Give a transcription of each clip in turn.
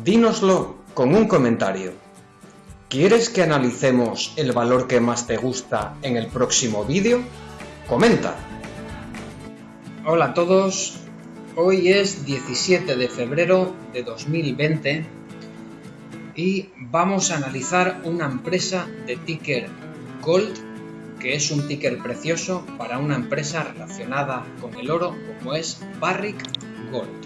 Dínoslo con un comentario. ¿Quieres que analicemos el valor que más te gusta en el próximo vídeo? Comenta. Hola a todos, hoy es 17 de febrero de 2020 y vamos a analizar una empresa de ticker Gold que es un ticker precioso para una empresa relacionada con el oro como es Barrick Gold.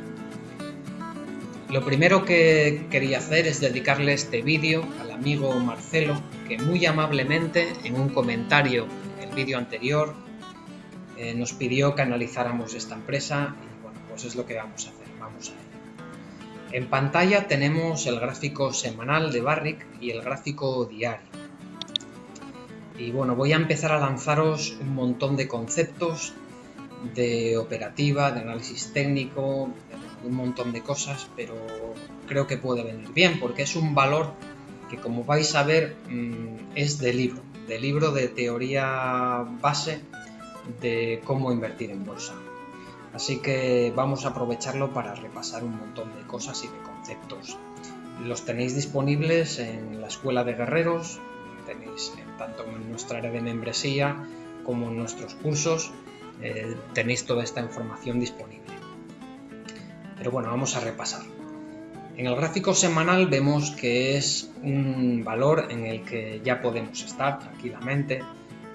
Lo primero que quería hacer es dedicarle este vídeo al amigo Marcelo que muy amablemente en un comentario en el vídeo anterior eh, nos pidió que analizáramos esta empresa y bueno, pues es lo que vamos a hacer, vamos a ello. En pantalla tenemos el gráfico semanal de Barrick y el gráfico diario. Y bueno, voy a empezar a lanzaros un montón de conceptos de operativa, de análisis técnico, un montón de cosas, pero creo que puede venir bien porque es un valor que como vais a ver mm, es de libro, de libro de teoría base de cómo invertir en bolsa. Así que vamos a aprovecharlo para repasar un montón de cosas y de conceptos. Los tenéis disponibles en la Escuela de Guerreros, tenéis tanto en nuestra área de membresía como en nuestros cursos, eh, tenéis toda esta información disponible. Pero bueno, vamos a repasar. En el gráfico semanal vemos que es un valor en el que ya podemos estar tranquilamente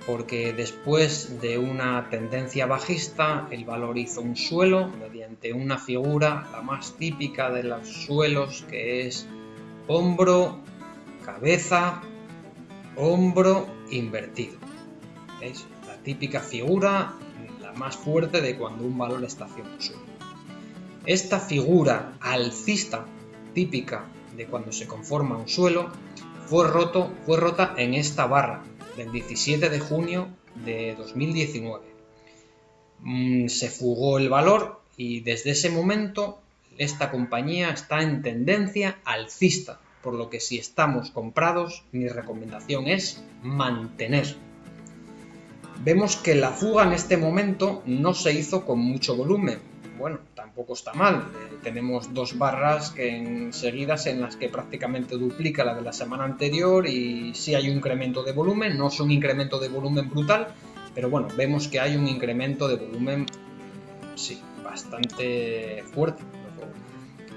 porque después de una tendencia bajista el valor hizo un suelo mediante una figura la más típica de los suelos que es hombro, cabeza, hombro invertido. Es la típica figura, la más fuerte de cuando un valor está haciendo suelo. Esta figura alcista típica de cuando se conforma un suelo fue, rota en esta barra del 17 de junio de 2019. Mm, se fugó el valor y desde ese momento esta compañía está en tendencia alcista, por lo que si estamos comprados, mi recomendación es mantener. Vemos que la fuga en este momento no se hizo con mucho volumen. Bueno, tampoco está mal. Eh, tenemos dos barras que enseguidas en las que prácticamente duplica la de la semana anterior y sí hay un incremento de volumen, no es un incremento de volumen brutal, pero bueno, vemos que hay un incremento de volumen, sí, bastante fuerte.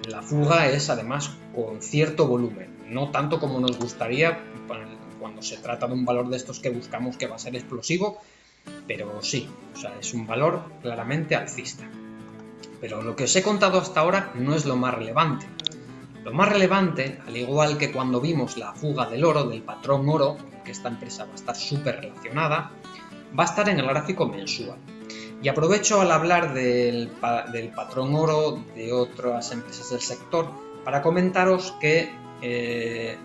La fuga es además con cierto volumen, no tanto como nos gustaría cuando se trata de un valor de estos que buscamos que va a ser explosivo, pero sí, es un valor claramente alcista. Pero lo que os he contado hasta ahora no es lo más relevante. Lo más relevante, al igual que cuando vimos la fuga del oro, del patrón oro, que esta empresa va a estar súper relacionada, va a estar en el gráfico mensual. Y aprovecho al hablar del, patrón oro de otras empresas del sector para comentaros que, eh,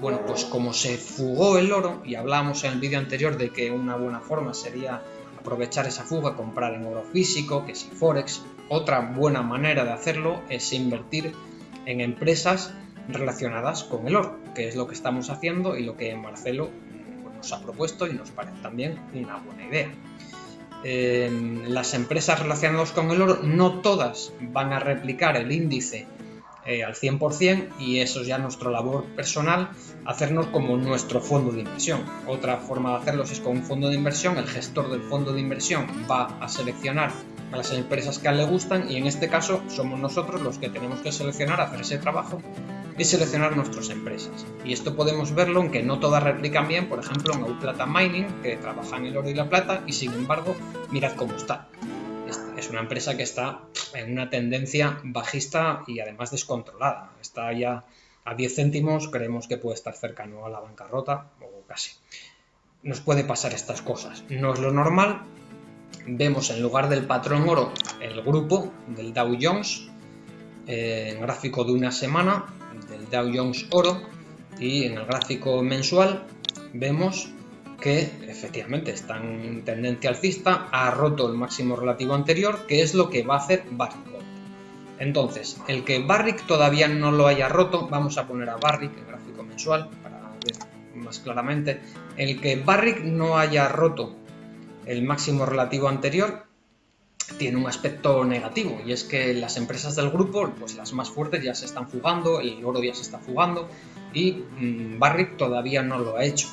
bueno, pues como se fugó el oro, y hablamos en el vídeo anterior de que una buena forma sería aprovechar esa fuga, comprar en oro físico, que si Forex. Otra buena manera de hacerlo es invertir en empresas relacionadas con el oro, que es lo que estamos haciendo y lo que Marcelo pues, nos ha propuesto y nos parece también una buena idea. las empresas relacionadas con el oro no todas van a replicar el índice eh, al 100% y eso es ya nuestra labor personal, hacernos como nuestro fondo de inversión. Otra forma de hacerlo es con un fondo de inversión, el gestor del fondo de inversión va a seleccionar a las empresas que a él le gustan y en este caso somos nosotros los que tenemos que seleccionar, hacer ese trabajo y seleccionar nuestras empresas. Y esto podemos verlo en que no todas replican bien, por ejemplo en Plata Mining, que trabaja en el oro y la plata y sin embargo mirad cómo está es una empresa que está en una tendencia bajista y además descontrolada. Está ya a 10 céntimos, creemos que puede estar cercano a la bancarrota o casi. Nos puede pasar estas cosas. No es lo normal. Vemos en lugar del patrón oro el grupo del Dow Jones, eh, en gráfico de una semana del Dow Jones oro y en el gráfico mensual vemos que efectivamente está en tendencia alcista, ha roto el máximo relativo anterior, que es lo que va a hacer Barrick Entonces, el que Barrick todavía no lo haya roto, vamos a poner a Barrick en gráfico mensual para ver más claramente, el que Barrick no haya roto el máximo relativo anterior, tiene un aspecto negativo y es que las empresas del grupo, pues las más fuertes ya se están fugando, el oro ya se está fugando y mmm, Barrick todavía no lo ha hecho.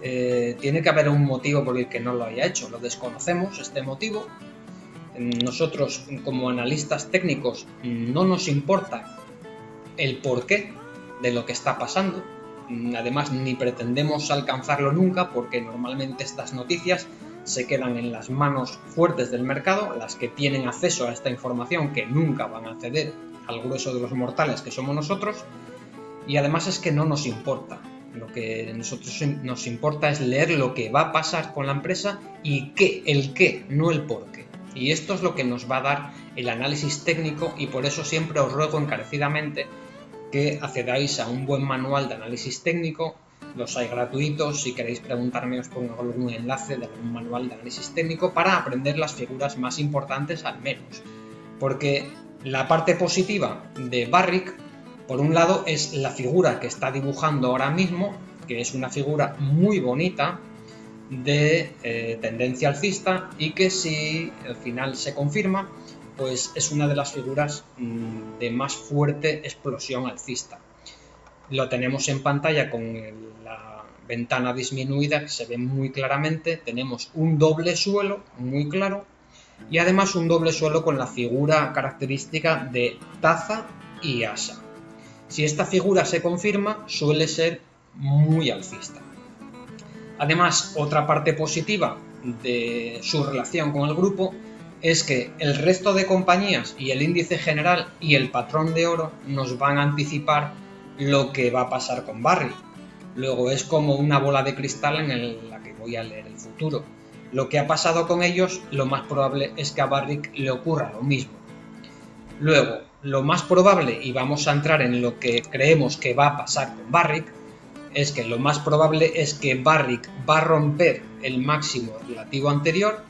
Eh, tiene que haber un motivo por el que no lo haya hecho, lo desconocemos este motivo. Nosotros como analistas técnicos no nos importa el porqué de lo que está pasando, además ni pretendemos alcanzarlo nunca porque normalmente estas noticias se quedan en las manos fuertes del mercado, las que tienen acceso a esta información que nunca van a acceder al grueso de los mortales que somos nosotros, y además es que no nos importa. Lo que a nosotros nos importa es leer lo que va a pasar con la empresa y qué, el qué, no el por qué. Y esto es lo que nos va a dar el análisis técnico y por eso siempre os ruego encarecidamente que accedáis a un buen manual de análisis técnico los hay gratuitos, si queréis preguntarme os pongo algún enlace de algún manual de análisis técnico para aprender las figuras más importantes al menos. Porque la parte positiva de Barrick, por un lado, es la figura que está dibujando ahora mismo, que es una figura muy bonita, de eh, tendencia alcista y que si al final se confirma, pues es una de las figuras mm, de más fuerte explosión alcista lo tenemos en pantalla con la ventana disminuida que se ve muy claramente, tenemos un doble suelo muy claro y además un doble suelo con la figura característica de taza y asa. Si esta figura se confirma suele ser muy alcista. Además, otra parte positiva de su relación con el grupo es que el resto de compañías y el índice general y el patrón de oro nos van a anticipar lo que va a pasar con Barry. Luego es como una bola de cristal en la que voy a leer el futuro. Lo que ha pasado con ellos, lo más probable es que a Barrick le ocurra lo mismo. Luego, lo más probable, y vamos a entrar en lo que creemos que va a pasar con Barrick, es que lo más probable es que Barrick va a romper el máximo relativo anterior,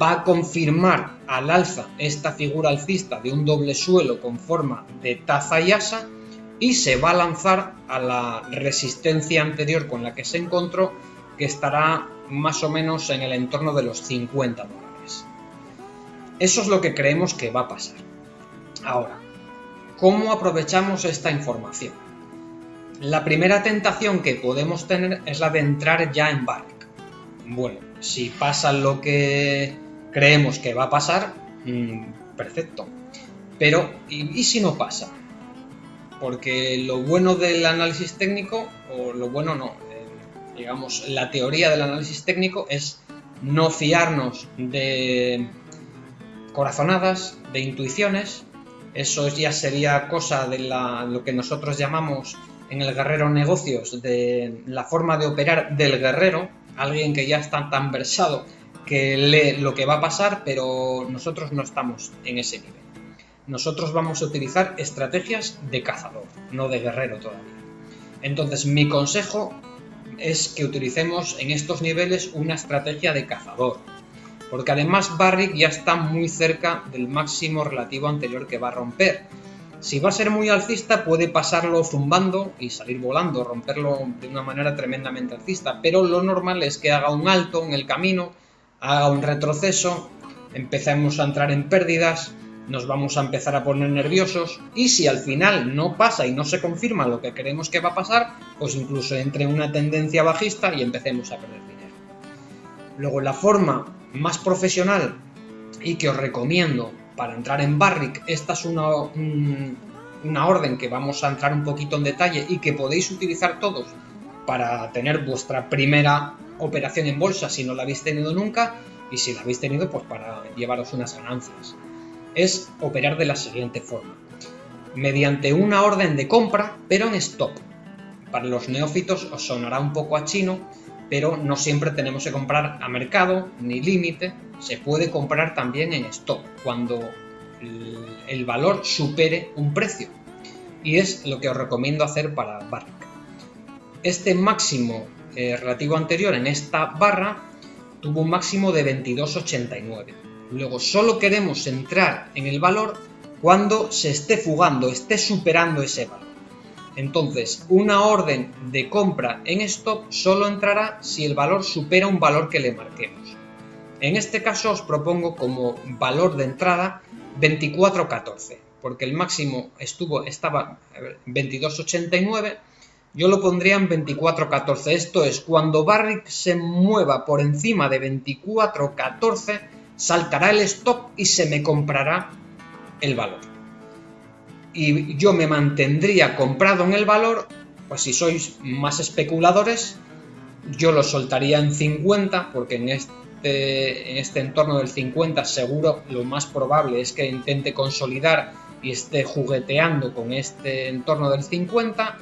va a confirmar al alza esta figura alcista de un doble suelo con forma de taza y asa, y se va a lanzar a la resistencia anterior con la que se encontró, que estará más o menos en el entorno de los 50 dólares. Eso es lo que creemos que va a pasar. Ahora, ¿cómo aprovechamos esta información? La primera tentación que podemos tener es la de entrar ya en Barrick. Bueno, si pasa lo que creemos que va a pasar, mm, perfecto. Pero, ¿y si no pasa? porque lo bueno del análisis técnico, o lo bueno no, eh, digamos, la teoría del análisis técnico es no fiarnos de corazonadas, de intuiciones, eso ya sería cosa de lo que nosotros llamamos en el guerrero negocios, de la forma de operar del guerrero, alguien que ya está tan versado que lee lo que va a pasar, pero nosotros no estamos en ese nivel nosotros vamos a utilizar estrategias de cazador, no de guerrero todavía. Entonces mi consejo es que utilicemos en estos niveles una estrategia de cazador, porque además Barrick ya está muy cerca del máximo relativo anterior que va a romper. Si va a ser muy alcista puede pasarlo zumbando y salir volando, romperlo de una manera tremendamente alcista, pero lo normal es que haga un alto en el camino, haga un retroceso, empecemos a entrar en pérdidas, nos vamos a empezar a poner nerviosos y si al final no pasa y no se confirma lo que creemos que va a pasar, pues incluso entre una tendencia bajista y empecemos a perder dinero. Luego la forma más profesional y que os recomiendo para entrar en Barrick, esta es una, una orden que vamos a entrar un poquito en detalle y que podéis utilizar todos para tener vuestra primera operación en bolsa si no la habéis tenido nunca y si la habéis tenido pues para llevaros unas ganancias es operar de la siguiente forma. Mediante una orden de compra, pero en stop. Para los neófitos os sonará un poco a chino, pero no siempre tenemos que comprar a mercado ni límite, se puede comprar también en stop, cuando el valor supere un precio. Y es lo que os recomiendo hacer para Barrick. Este máximo eh, relativo anterior en esta barra tuvo un máximo de 22,89 Luego solo queremos entrar en el valor cuando se esté fugando, esté superando ese valor. Entonces, una orden de compra en stop solo entrará si el valor supera un valor que le marquemos. En este caso os propongo como valor de entrada 24.14, porque el máximo estuvo, estaba 22.89, yo lo pondría en 24.14. Esto es, cuando Barrick se mueva por encima de 24.14, saltará el stop y se me comprará el valor. Y yo me mantendría comprado en el valor, pues si sois más especuladores, yo lo soltaría en 50, porque en este en este entorno del 50 seguro lo más probable es que intente consolidar y esté jugueteando con este entorno del 50.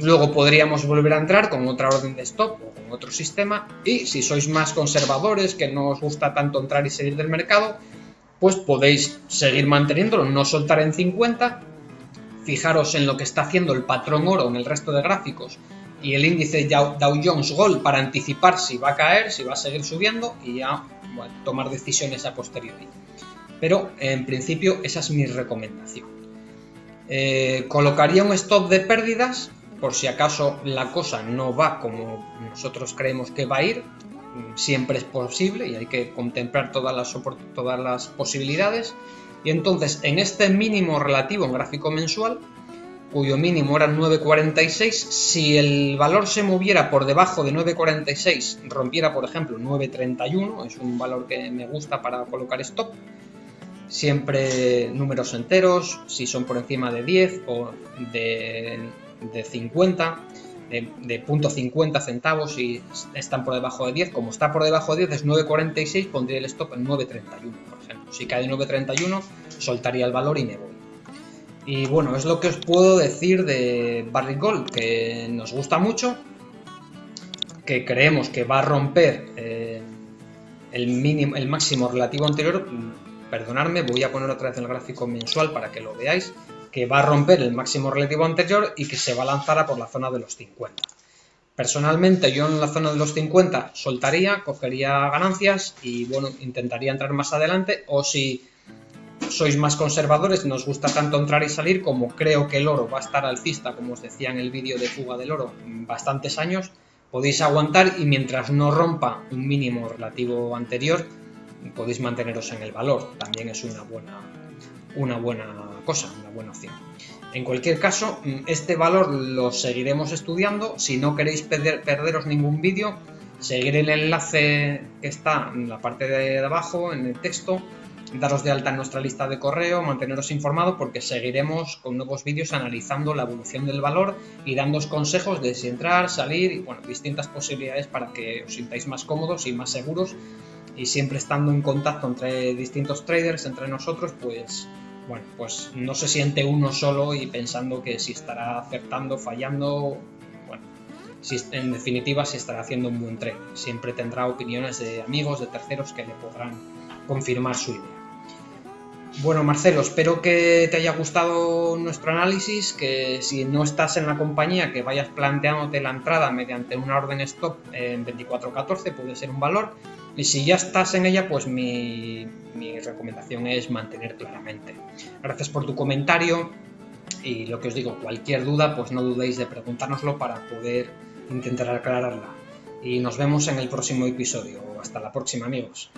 Luego podríamos volver a entrar con otra orden de stop o con otro sistema. Y si sois más conservadores, que no os gusta tanto entrar y salir del mercado, pues podéis seguir manteniéndolo, no soltar en 50. Fijaros en lo que está haciendo el patrón oro en el resto de gráficos y el índice Dow Jones Gold para anticipar si va a caer, si va a seguir subiendo y ya tomar decisiones a posteriori. Pero en principio esa es mi recomendación. Eh, colocaría un stop de pérdidas por si acaso la cosa no va como nosotros creemos que va a ir. Siempre es posible y hay que contemplar todas las, posibilidades. Y entonces en este mínimo relativo en gráfico mensual cuyo mínimo era 9.46, si el valor se moviera por debajo de 9.46, rompiera por ejemplo 9.31, es un valor que me gusta para colocar stop, siempre números enteros, si son por encima de 10 o de, 50, de, de .50 centavos si están por debajo de 10, como está por debajo de 10 es 9.46, pondría el stop en 9.31, por ejemplo. Si cae 9.31, soltaría el valor y me voy. Y bueno, es lo que os puedo decir de Barry Gold, que nos gusta mucho, que creemos que va a romper eh, el, mínimo, el máximo relativo anterior. Perdonadme, voy a poner otra vez el gráfico mensual para que lo veáis, que va a romper el máximo relativo anterior y que se va a lanzar a por la zona de los 50. Personalmente yo en la zona de los 50 soltaría, cogería ganancias y bueno, intentaría entrar más adelante o si sois más conservadores, nos gusta tanto entrar y salir, como creo que el oro va a estar alcista, como os decía en el vídeo de fuga del oro, bastantes años, podéis aguantar y mientras no rompa un mínimo relativo anterior, podéis manteneros en el valor. También es una buena, una buena cosa, una buena opción. En cualquier caso, este valor lo seguiremos estudiando. Si no queréis perderos ningún vídeo, seguir el enlace que está en la parte de abajo, en el texto, daros de alta en nuestra lista de correo, manteneros informados porque seguiremos con nuevos vídeos analizando la evolución del valor y dándos consejos de si entrar, salir y bueno, distintas posibilidades para que os sintáis más cómodos y más seguros y siempre estando en contacto entre distintos traders, entre nosotros, pues bueno, pues no se siente uno solo y pensando que si estará acertando, fallando, bueno, en definitiva si estará haciendo un buen trade. Siempre tendrá opiniones de amigos, de terceros que le podrán confirmar su idea. Bueno, Marcelo, espero que te haya gustado nuestro análisis, que si no estás en la compañía, que vayas planteándote la entrada mediante una orden stop en 24.14, puede ser un valor. Y si ya estás en ella, pues mi, recomendación es mantener claramente. Gracias por tu comentario y lo que os digo, cualquier duda, pues no dudéis de preguntárnoslo para poder intentar aclararla. Y nos vemos en el próximo episodio. Hasta la próxima, amigos.